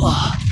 와.